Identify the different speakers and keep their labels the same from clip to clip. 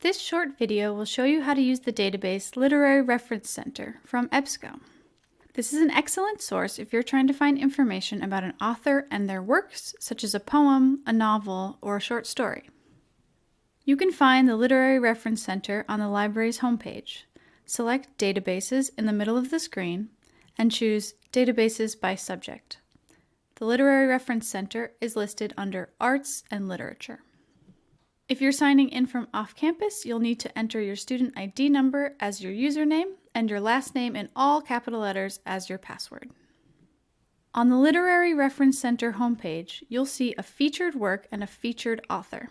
Speaker 1: This short video will show you how to use the database Literary Reference Center from EBSCO. This is an excellent source if you're trying to find information about an author and their works, such as a poem, a novel, or a short story. You can find the Literary Reference Center on the library's homepage. Select Databases in the middle of the screen and choose Databases by Subject. The Literary Reference Center is listed under Arts and Literature. If you're signing in from off campus, you'll need to enter your student ID number as your username and your last name in all capital letters as your password. On the Literary Reference Center homepage, you'll see a featured work and a featured author.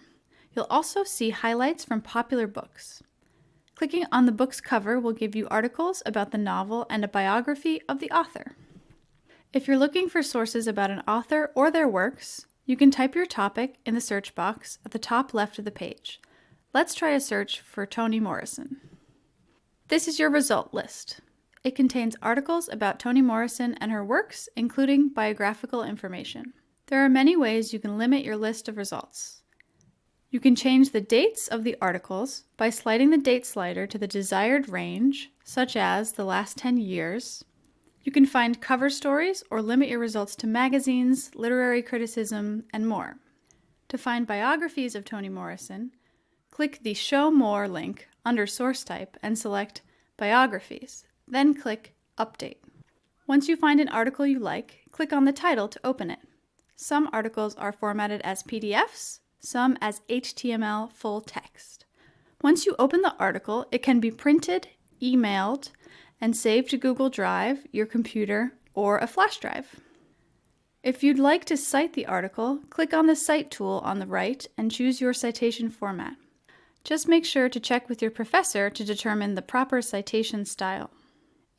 Speaker 1: You'll also see highlights from popular books. Clicking on the book's cover will give you articles about the novel and a biography of the author. If you're looking for sources about an author or their works, you can type your topic in the search box at the top left of the page. Let's try a search for Toni Morrison. This is your result list. It contains articles about Toni Morrison and her works, including biographical information. There are many ways you can limit your list of results. You can change the dates of the articles by sliding the date slider to the desired range, such as the last 10 years, you can find cover stories or limit your results to magazines, literary criticism, and more. To find biographies of Toni Morrison, click the Show More link under Source Type and select Biographies, then click Update. Once you find an article you like, click on the title to open it. Some articles are formatted as PDFs, some as HTML full text. Once you open the article, it can be printed, emailed, and save to Google Drive, your computer, or a flash drive. If you'd like to cite the article, click on the Cite tool on the right and choose your citation format. Just make sure to check with your professor to determine the proper citation style.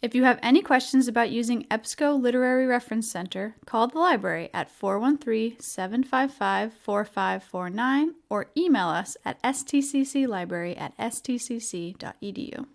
Speaker 1: If you have any questions about using EBSCO Literary Reference Center, call the library at 413-755-4549 or email us at stcclibrary at stcc.edu.